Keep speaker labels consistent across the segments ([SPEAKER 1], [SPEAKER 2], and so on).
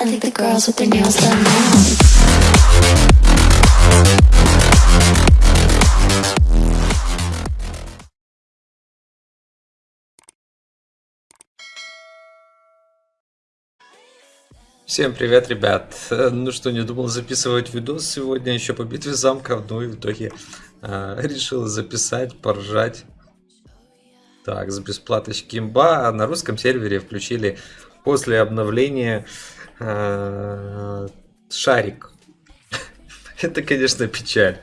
[SPEAKER 1] I think the girls with their nails done now.
[SPEAKER 2] Всем привет, ребят! Э, Ну что, не думал записывать видос сегодня еще по битве замков, ну и в итоге э, решил записать, поржать. Так, с бесплаточки имба. А на русском сервере включили после обновления шарик. Это, конечно, печаль.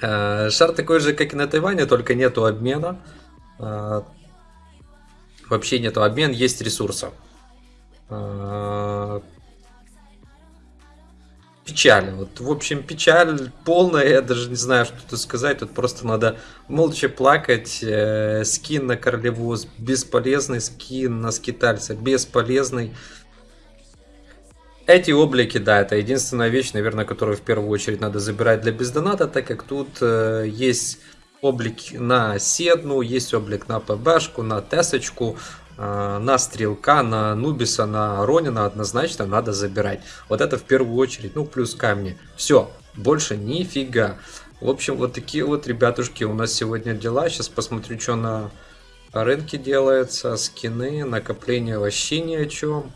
[SPEAKER 2] Э, Шар такой же, как и на Тайване, только нету обмена. Э, Вообще нету обмен, есть ресурсов. Печаль. Вот, в общем, печаль полная, я даже не знаю, что тут сказать. Тут просто надо молча плакать. Э, Скин на королеву бесполезный, скин на скитальца бесполезный. Эти облики, да, это единственная вещь, наверное, которую в первую очередь надо забирать для бездоната, так как тут э, есть облик на Седну, есть облик на ПБшку, на Тесочку, э, на Стрелка, на Нубиса, на Ронина однозначно надо забирать. Вот это в первую очередь, ну плюс камни. Все, больше нифига. В общем, вот такие вот, ребятушки, у нас сегодня дела. Сейчас посмотрю, что на рынке делается. Скины, накопление вообще ни о чем.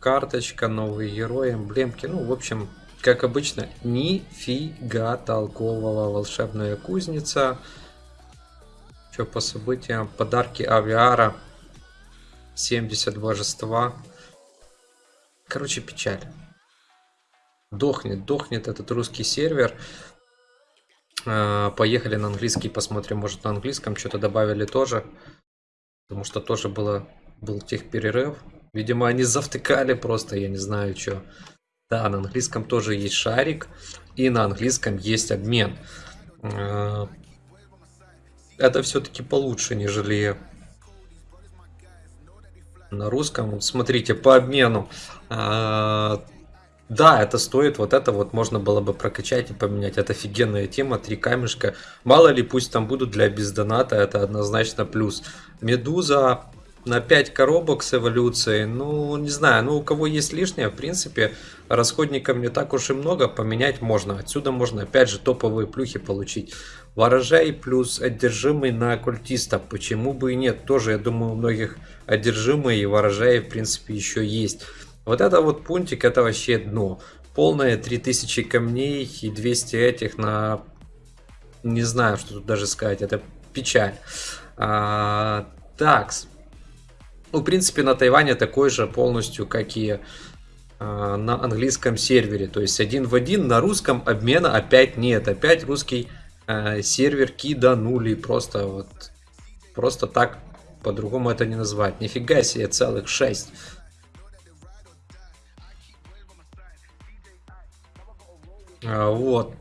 [SPEAKER 2] Карточка, новые герои, эмблемки. Ну, в общем, как обычно, нифига толкового. Волшебная кузница. Что по событиям? Подарки авиара. 70 божества. Короче, печаль. Дохнет, дохнет этот русский сервер. А, Поехали на английский, посмотрим, может на английском что-то добавили тоже. Потому что тоже было, был техперерыв. Видимо, они завтыкали просто, я не знаю, что. Да, на английском тоже есть шарик. И на английском есть обмен. А, Это все-таки получше, нежели на русском. Смотрите, по обмену. а, Да, это стоит, вот это вот можно было бы прокачать и поменять. Это офигенная тема, три камешка. Мало ли, пусть там будут для бездоната, это однозначно плюс. Медуза на 5 коробок с эволюцией, ну, не знаю, ну, у кого есть лишнее, в принципе, расходников не так уж и много, поменять можно. Отсюда можно, опять же, топовые плюхи получить. Ворожай плюс одержимый на культиста, почему бы и нет, тоже, я думаю, у многих одержимые и ворожаи, в принципе, еще есть. Вот это вот пунктик, это вообще дно. Полное 3000 камней и 200 этих на... Не знаю, что тут даже сказать, это печаль. А, такс. Ну, в принципе, на Тайване такой же полностью, как и а, на английском сервере. То есть один в один на русском обмена опять нет. Опять русский а, сервер киданули. Просто вот просто так по-другому это не назвать. Нифига себе, целых 6. А, Вот.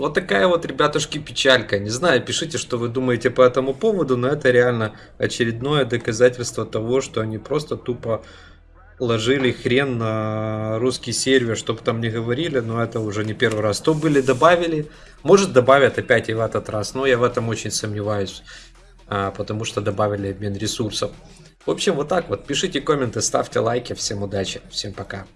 [SPEAKER 2] Вот такая вот, ребятушки, печалька. Не знаю, пишите, что вы думаете по этому поводу, но это реально очередное доказательство того, что они просто тупо ложили хрен на русский сервер, чтобы там не говорили, но это уже не первый раз. То были, добавили, может добавят опять и в этот раз, но я в этом очень сомневаюсь, а, потому что добавили обмен ресурсов. В общем, вот так вот. Пишите комменты, ставьте лайки. Всем удачи, всем пока.